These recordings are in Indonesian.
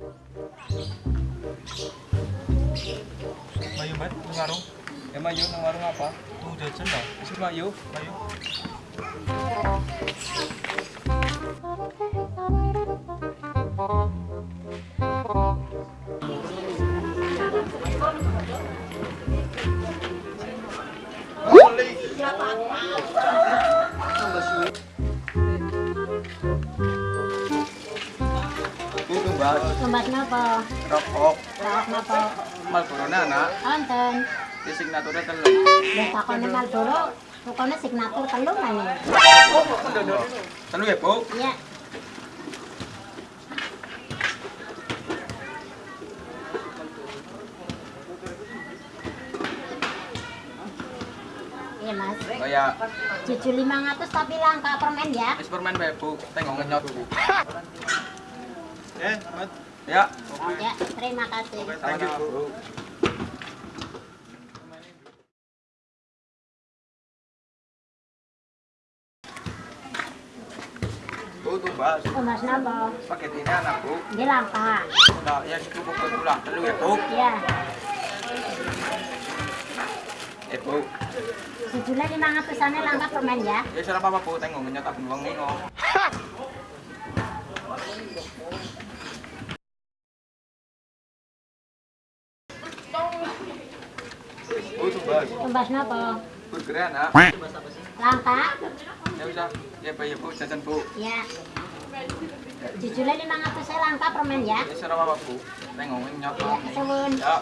Ayo mbak, nang warung. Emang yuk nang warung apa? Tuh jajan lah. Wis mak yuk. Ayo. Bu tumbas Tumbas napa? rokok Rokok napa? mal corona anak. Wonten. Di signaturnya telu. Wis takone Marlboro, rukune signatur telu ngene. Telu ya, Bu? Iya. Iya mas, Kayak cucu 500 tapi langka permen ya wis permen bae, Bu. Tengok ngenyot. Eh, Mat. Ya. Ya, terima kasih Thank you, Bu. Bu. Tumbas napa? Paket ini anak, Bu. Ini langka Nah, ya cukup pulang telu ya, Bu. Iya, Eh, Bu. jujurnya 500 ane langka permen ya Ya salah apa, Bu. Tengok ngenyot abang wong nih tumbas. Napa? Burger anak. Langka? Ya bisa. Ya, Bu, ya, Bu. Jajan, Bu. Jujurnya 500 ane langka permen ya Ya apa, Bu. Ya, suwun Ya.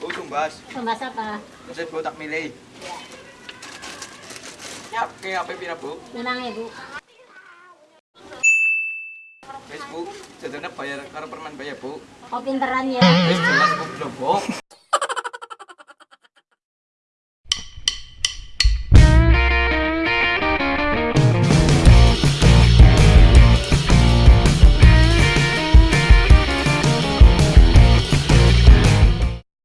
Bu tumbas. Tumbas apa? Saya Bu tak milih. Ya, oke, apa pira, Bu? 5.000 Wis, Bu. Jadinya bayar karo permen bayar, Bu. Oh pinteran ya. Lho, Bu.